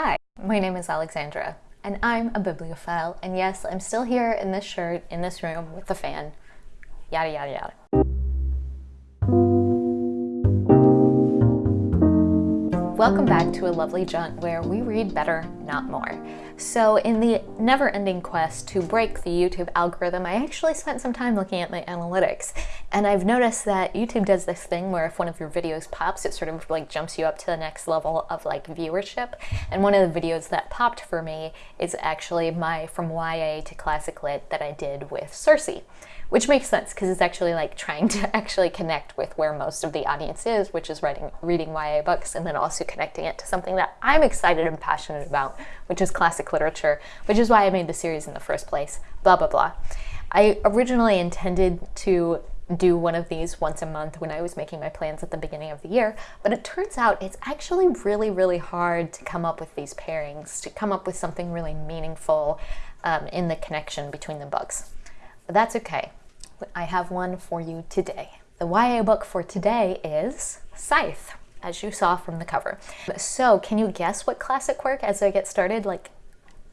Hi, my name is Alexandra, and I'm a bibliophile, and yes, I'm still here in this shirt, in this room, with the fan, yada yada yada. Welcome back to a lovely jaunt where we read better, not more. So in the never-ending quest to break the YouTube algorithm, I actually spent some time looking at my analytics. And I've noticed that YouTube does this thing where if one of your videos pops, it sort of like jumps you up to the next level of like viewership. And one of the videos that popped for me is actually my From YA to Classic Lit that I did with Cersei which makes sense because it's actually like trying to actually connect with where most of the audience is, which is writing, reading YA books, and then also connecting it to something that I'm excited and passionate about, which is classic literature, which is why I made the series in the first place, blah, blah, blah. I originally intended to do one of these once a month when I was making my plans at the beginning of the year, but it turns out it's actually really, really hard to come up with these pairings, to come up with something really meaningful um, in the connection between the books. But that's okay. I have one for you today. The YA book for today is Scythe, as you saw from the cover. So can you guess what classic work as I get started? Like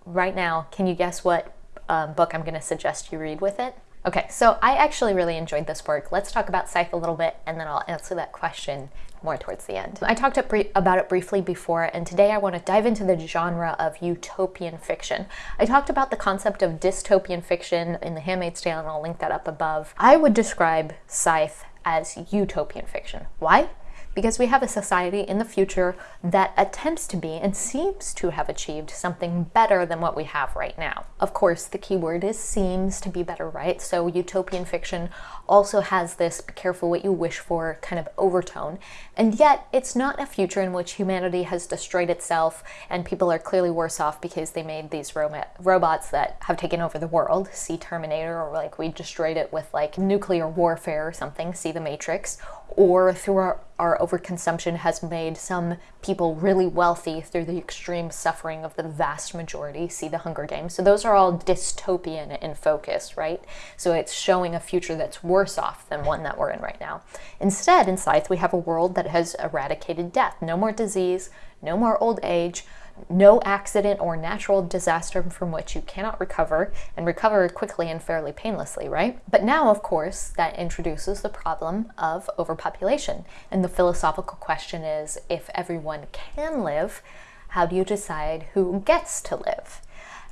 right now, can you guess what um, book I'm going to suggest you read with it? Okay, so I actually really enjoyed this work. Let's talk about Scythe a little bit and then I'll answer that question more towards the end. I talked about it briefly before and today I want to dive into the genre of utopian fiction. I talked about the concept of dystopian fiction in The Handmaid's Tale and I'll link that up above. I would describe Scythe as utopian fiction. Why? Because we have a society in the future that attempts to be and seems to have achieved something better than what we have right now. Of course, the key word is seems to be better, right? So utopian fiction also has this be careful what you wish for kind of overtone. And yet it's not a future in which humanity has destroyed itself and people are clearly worse off because they made these robots that have taken over the world. See Terminator or like we destroyed it with like nuclear warfare or something. See The Matrix or through our, our overconsumption has made some people really wealthy through the extreme suffering of the vast majority. See the Hunger Games. So those are all dystopian in focus, right? So it's showing a future that's worse off than one that we're in right now. Instead, in Scythe, we have a world that has eradicated death. No more disease, no more old age, no accident or natural disaster from which you cannot recover and recover quickly and fairly painlessly, right? But now, of course, that introduces the problem of overpopulation. And the philosophical question is, if everyone can live, how do you decide who gets to live?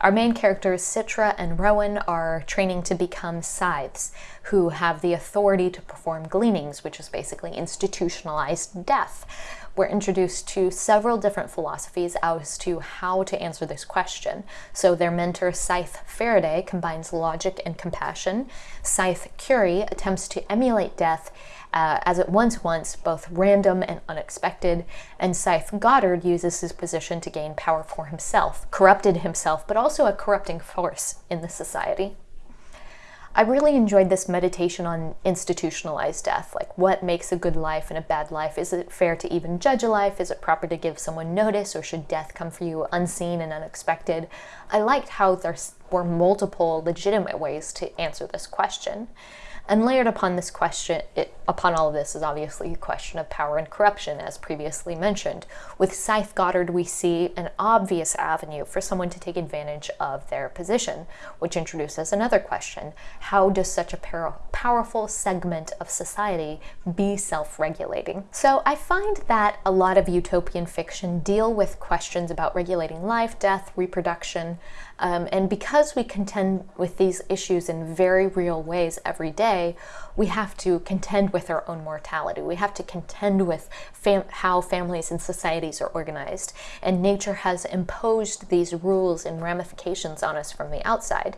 Our main characters, Citra and Rowan, are training to become scythes, who have the authority to perform gleanings, which is basically institutionalized death we're introduced to several different philosophies as to how to answer this question. So their mentor, Scythe Faraday, combines logic and compassion. Scythe Curie attempts to emulate death uh, as it once wants, both random and unexpected, and Scythe Goddard uses his position to gain power for himself, corrupted himself, but also a corrupting force in the society. I really enjoyed this meditation on institutionalized death, like what makes a good life and a bad life. Is it fair to even judge a life? Is it proper to give someone notice or should death come for you unseen and unexpected? I liked how there were multiple legitimate ways to answer this question. And layered upon this question, it, upon all of this is obviously a question of power and corruption, as previously mentioned. With Scythe Goddard, we see an obvious avenue for someone to take advantage of their position, which introduces another question. How does such a powerful segment of society be self-regulating? So I find that a lot of utopian fiction deal with questions about regulating life, death, reproduction, um, and because we contend with these issues in very real ways every day, we have to contend with our own mortality. We have to contend with fam how families and societies are organized. And nature has imposed these rules and ramifications on us from the outside.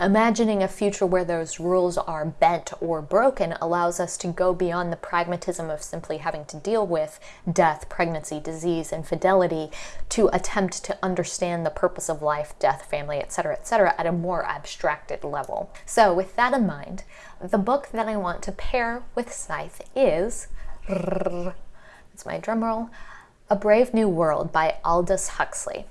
Imagining a future where those rules are bent or broken allows us to go beyond the pragmatism of simply having to deal with death, pregnancy, disease, infidelity to attempt to understand the purpose of life, death, family, etc., etc., at a more abstracted level. So with that in mind, the book that I want to pair with Scythe is, it's my drum roll, A Brave New World by Aldous Huxley.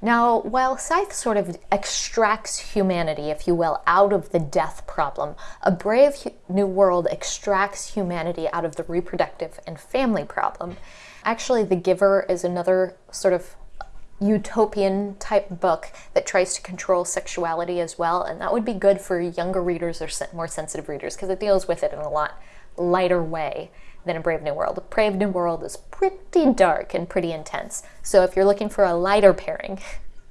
Now, while Scythe sort of extracts humanity, if you will, out of the death problem, A Brave New World extracts humanity out of the reproductive and family problem. Actually, The Giver is another sort of utopian type book that tries to control sexuality as well, and that would be good for younger readers or more sensitive readers because it deals with it in a lot lighter way than A Brave New World. A Brave New World is pretty dark and pretty intense. So if you're looking for a lighter pairing,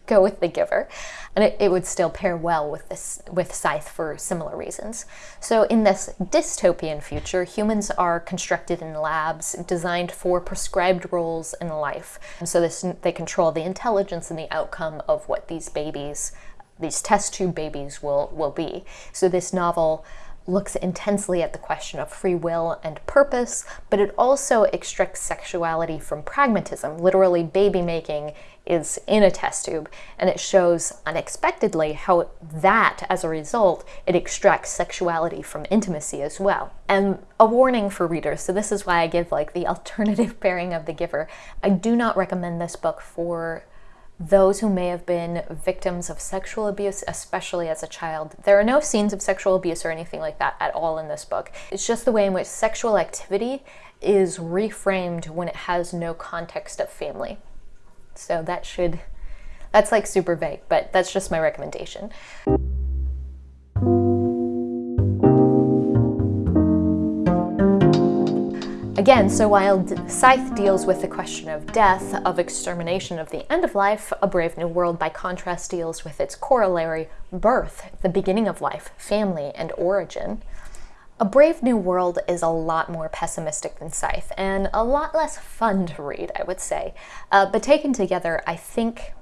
go with The Giver. And it, it, would still pair well with this with Scythe for similar reasons. So in this dystopian future, humans are constructed in labs designed for prescribed roles in life. And so this they control the intelligence and the outcome of what these babies, these test tube babies will will be. So this novel looks intensely at the question of free will and purpose, but it also extracts sexuality from pragmatism. Literally, baby making is in a test tube, and it shows unexpectedly how that, as a result, it extracts sexuality from intimacy as well. And a warning for readers, so this is why I give like the alternative pairing of The Giver. I do not recommend this book for those who may have been victims of sexual abuse, especially as a child. There are no scenes of sexual abuse or anything like that at all in this book. It's just the way in which sexual activity is reframed when it has no context of family. So that should, that's like super vague, but that's just my recommendation. Again, so while Scythe deals with the question of death, of extermination of the end of life, A Brave New World by contrast deals with its corollary, birth, the beginning of life, family, and origin. A Brave New World is a lot more pessimistic than Scythe, and a lot less fun to read, I would say. Uh, but taken together, I think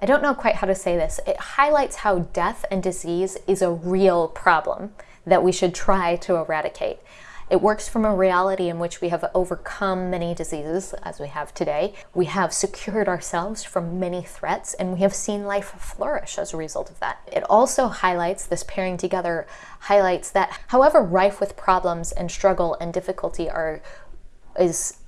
I don't know quite how to say this. It highlights how death and disease is a real problem that we should try to eradicate. It works from a reality in which we have overcome many diseases, as we have today. We have secured ourselves from many threats, and we have seen life flourish as a result of that. It also highlights, this pairing together highlights that however rife with problems and struggle and difficulty are, is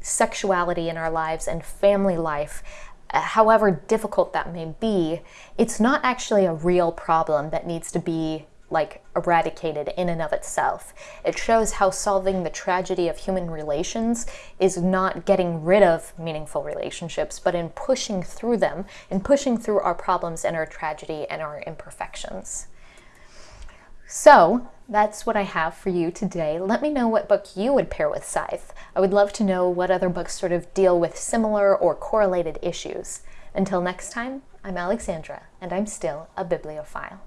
sexuality in our lives and family life, however difficult that may be, it's not actually a real problem that needs to be like eradicated in and of itself. It shows how solving the tragedy of human relations is not getting rid of meaningful relationships, but in pushing through them, in pushing through our problems and our tragedy and our imperfections. So, that's what I have for you today. Let me know what book you would pair with Scythe. I would love to know what other books sort of deal with similar or correlated issues. Until next time, I'm Alexandra, and I'm still a bibliophile.